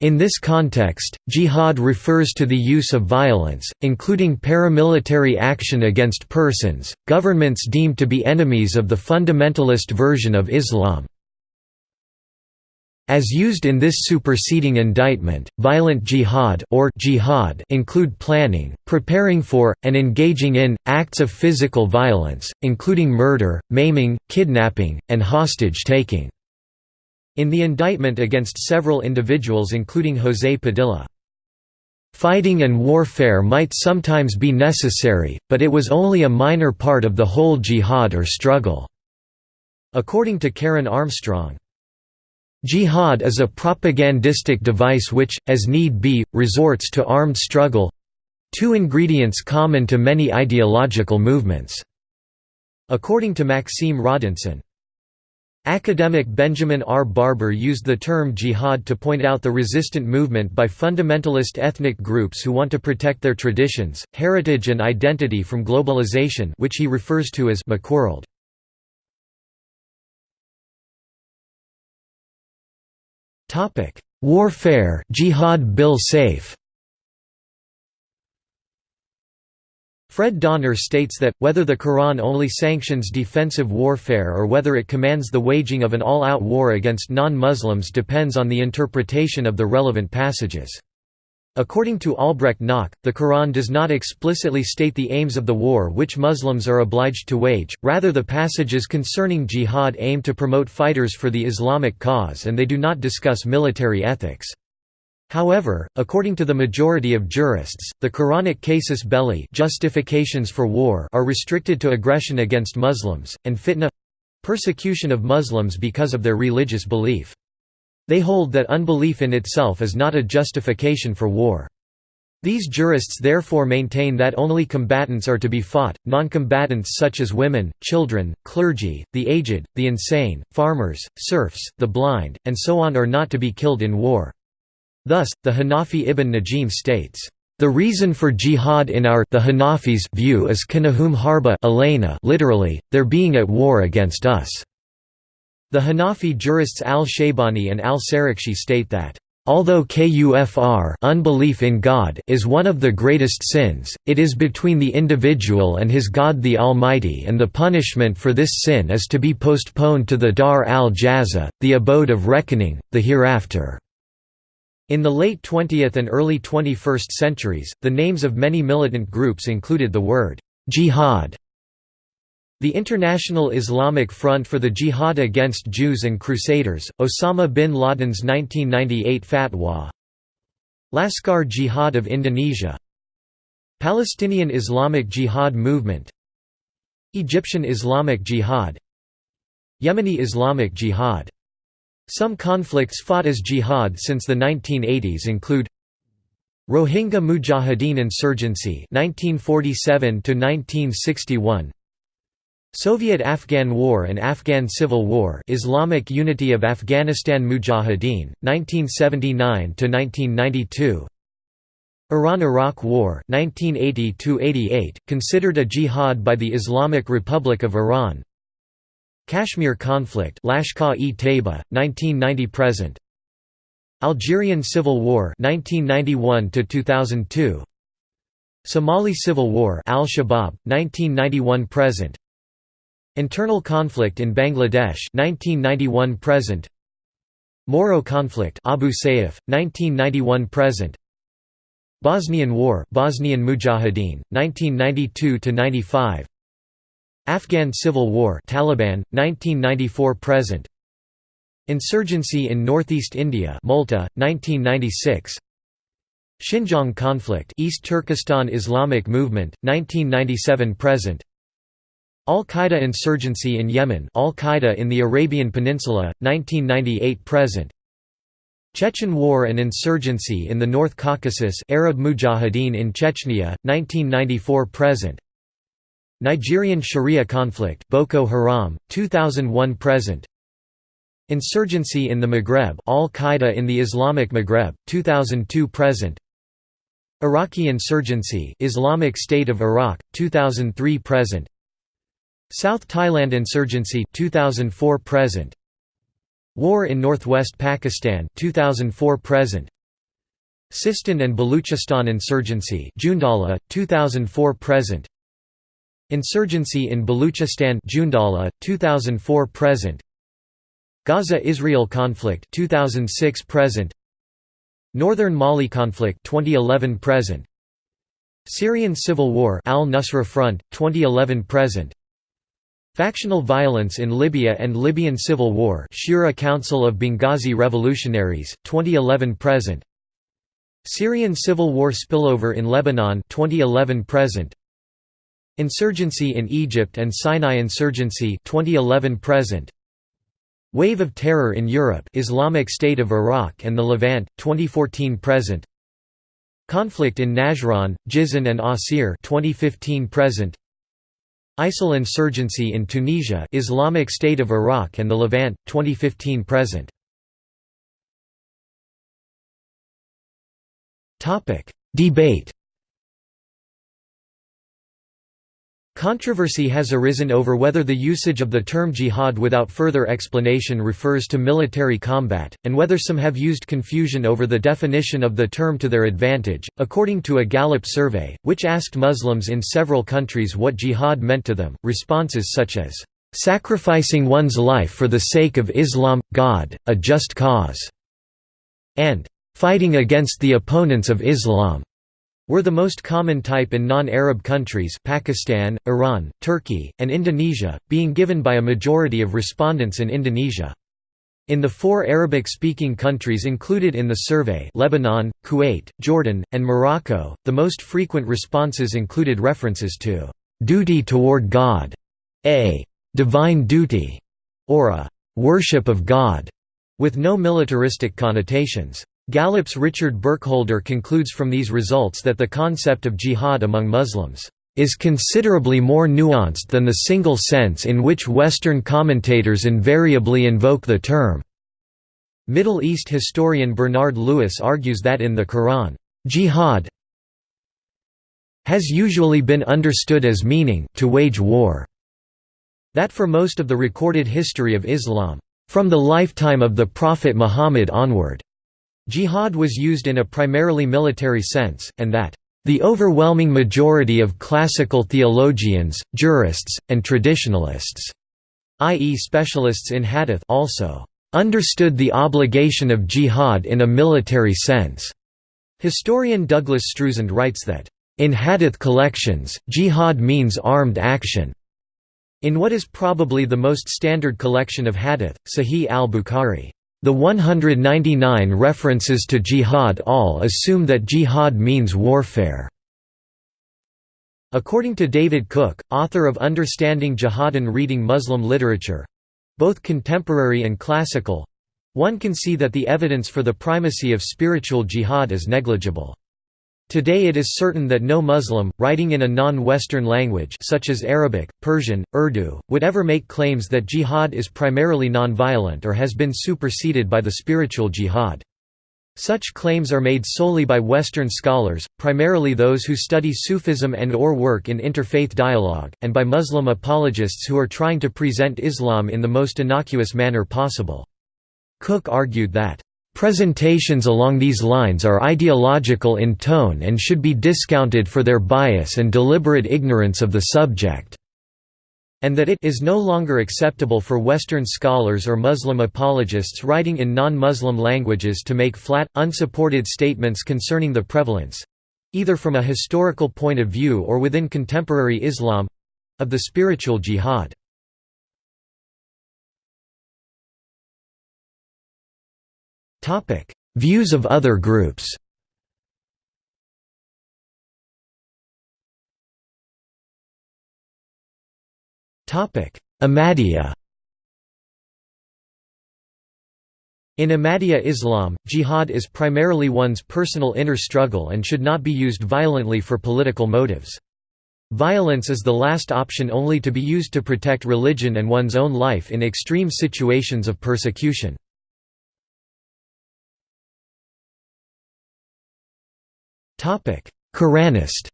In this context, jihad refers to the use of violence, including paramilitary action against persons, governments deemed to be enemies of the fundamentalist version of Islam. As used in this superseding indictment, violent jihad or jihad include planning, preparing for, and engaging in, acts of physical violence, including murder, maiming, kidnapping, and hostage-taking in the indictment against several individuals including José Padilla. Fighting and warfare might sometimes be necessary, but it was only a minor part of the whole jihad or struggle." According to Karen Armstrong. Jihad is a propagandistic device which, as need be, resorts to armed struggle—two ingredients common to many ideological movements. According to Maxime Rodinson. Academic Benjamin R. Barber used the term jihad to point out the resistant movement by fundamentalist ethnic groups who want to protect their traditions, heritage and identity from globalization which he refers to as McWorld. Warfare jihad bil saif Fred Donner states that, whether the Quran only sanctions defensive warfare or whether it commands the waging of an all-out war against non-Muslims depends on the interpretation of the relevant passages. According to Albrecht Noth, the Quran does not explicitly state the aims of the war which Muslims are obliged to wage, rather the passages concerning jihad aim to promote fighters for the Islamic cause and they do not discuss military ethics. However, according to the majority of jurists, the Quranic casus belli justifications for war are restricted to aggression against Muslims, and fitna—persecution of Muslims because of their religious belief. They hold that unbelief in itself is not a justification for war. These jurists therefore maintain that only combatants are to be fought, non-combatants such as women, children, clergy, the aged, the insane, farmers, serfs, the blind, and so on are not to be killed in war. Thus, the Hanafi Ibn Najim states, "...the reason for jihad in our the Hanafis view is kinahum harba elena literally, their being at war against us." The Hanafi jurists al-Shaybani and al-Sarakhsi state that, Although kufr unbelief in God is one of the greatest sins, it is between the individual and his God the Almighty and the punishment for this sin is to be postponed to the Dar al-Jaza, the abode of reckoning, the hereafter. In the late 20th and early 21st centuries, the names of many militant groups included the word jihad. The International Islamic Front for the Jihad Against Jews and Crusaders, Osama bin Laden's 1998 fatwa. Laskar Jihad of Indonesia. Palestinian Islamic Jihad Movement. Egyptian Islamic Jihad. Yemeni Islamic Jihad. Some conflicts fought as jihad since the 1980s include Rohingya Mujahideen insurgency 1947 to 1961 Soviet-Afghan War and Afghan Civil War Islamic Unity of Afghanistan Mujahideen 1979 1992 Iran–Iraq War 1980–88, considered a jihad by the Islamic Republic of Iran. Kashmir conflict Lashkar-e-Taiba 1990 present. Algerian Civil War 1991 2002 Somali Civil War Al-Shabaab 1991 present Internal conflict in Bangladesh 1991 present. Moro conflict Abu Sayyaf 1991 present. Bosnian War Bosnian Mujahideen 1992 to 95 Afghan Civil War Taliban 1994 present. Insurgency in northeast India Multa 1996 Xinjiang conflict East Turkestan Islamic Movement 1997 present Al-Qaeda insurgency in Yemen Al-Qaeda in the Arabian Peninsula 1998 present. Chechen War and Insurgency in the North Caucasus Arab Mujahideen in Chechnya, 1994–present Nigerian Sharia conflict Boko Haram, 2001–present Insurgency in the Maghreb Al-Qaeda in the Islamic Maghreb, 2002–present Iraqi insurgency Islamic State of Iraq, 2003–present South Thailand insurgency 2004–present War in northwest Pakistan 2004 present. Sistan and Baluchistan insurgency Jundallah 2004 present. Insurgency in Baluchistan Jundallah 2004 present. Gaza-Israel conflict 2006 present. Northern Mali conflict 2011 present. Syrian civil war Al-Nusra Front 2011 present Factional violence in Libya and Libyan civil war. Shura Council of Benghazi Revolutionaries, 2011–present Syrian civil war spillover in Lebanon 2011–present Insurgency in Egypt and Sinai insurgency 2011–present Wave of terror in Europe Islamic State of Iraq and the Levant, 2014–present Conflict in Najran, Jizan and Asir 2015–present ISIL insurgency in Tunisia Islamic State of Iraq and the Levant, 2015–present Debate Controversy has arisen over whether the usage of the term jihad without further explanation refers to military combat, and whether some have used confusion over the definition of the term to their advantage. According to a Gallup survey, which asked Muslims in several countries what jihad meant to them, responses such as, sacrificing one's life for the sake of Islam, God, a just cause, and fighting against the opponents of Islam were the most common type in non-Arab countries Pakistan, Iran, Turkey, and Indonesia, being given by a majority of respondents in Indonesia. In the four Arabic-speaking countries included in the survey Lebanon, Kuwait, Jordan, and Morocco, the most frequent responses included references to «duty toward God», a «divine duty», or a «worship of God», with no militaristic connotations. Gallup's Richard Burkholder concludes from these results that the concept of jihad among Muslims is considerably more nuanced than the single sense in which Western commentators invariably invoke the term. Middle East historian Bernard Lewis argues that in the Quran, jihad has usually been understood as meaning to wage war, that for most of the recorded history of Islam, from the lifetime of the Prophet Muhammad onward, Jihad was used in a primarily military sense, and that the overwhelming majority of classical theologians, jurists, and traditionalists, i.e. specialists in hadith also understood the obligation of jihad in a military sense. Historian Douglas Streusand writes that, "...in hadith collections, jihad means armed action." In what is probably the most standard collection of hadith, Sahih al-Bukhari, the 199 references to jihad all assume that jihad means warfare. According to David Cook, author of Understanding Jihad and Reading Muslim Literature—both contemporary and classical—one can see that the evidence for the primacy of spiritual jihad is negligible. Today it is certain that no Muslim, writing in a non-Western language such as Arabic, Persian, Urdu, would ever make claims that jihad is primarily non-violent or has been superseded by the spiritual jihad. Such claims are made solely by Western scholars, primarily those who study Sufism and or work in interfaith dialogue, and by Muslim apologists who are trying to present Islam in the most innocuous manner possible. Cook argued that Presentations along these lines are ideological in tone and should be discounted for their bias and deliberate ignorance of the subject and that it is no longer acceptable for Western scholars or Muslim apologists writing in non-Muslim languages to make flat, unsupported statements concerning the prevalence—either from a historical point of view or within contemporary Islam—of the spiritual jihad. Views of other groups. Ahmadiyya. In Ahmadiyya Islam, jihad is primarily one's personal inner struggle and should not be used violently for political motives. Violence is the last option only to be used to protect religion and one's own life in extreme situations of persecution. Quranist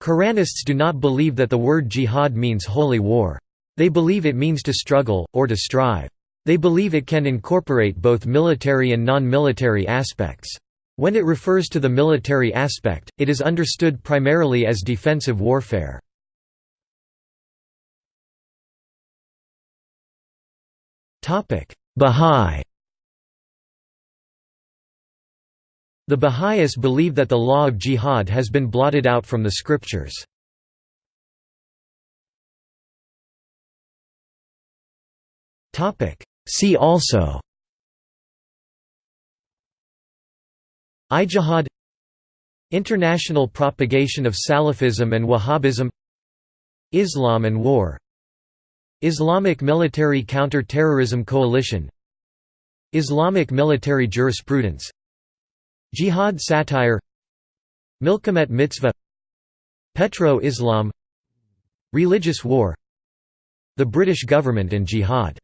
Quranists do not believe that the word jihad means holy war. They believe it means to struggle, or to strive. They believe it can incorporate both military and non-military aspects. When it refers to the military aspect, it is understood primarily as defensive warfare. Bahá'í The Baha'is believe that the law of jihad has been blotted out from the scriptures. See also. Ijtihad International propagation of Salafism and Wahhabism. Islam and war. Islamic Military Counter-Terrorism Coalition. Islamic military jurisprudence Jihad satire Milchemet Mitzvah Petro-Islam Religious war The British government and jihad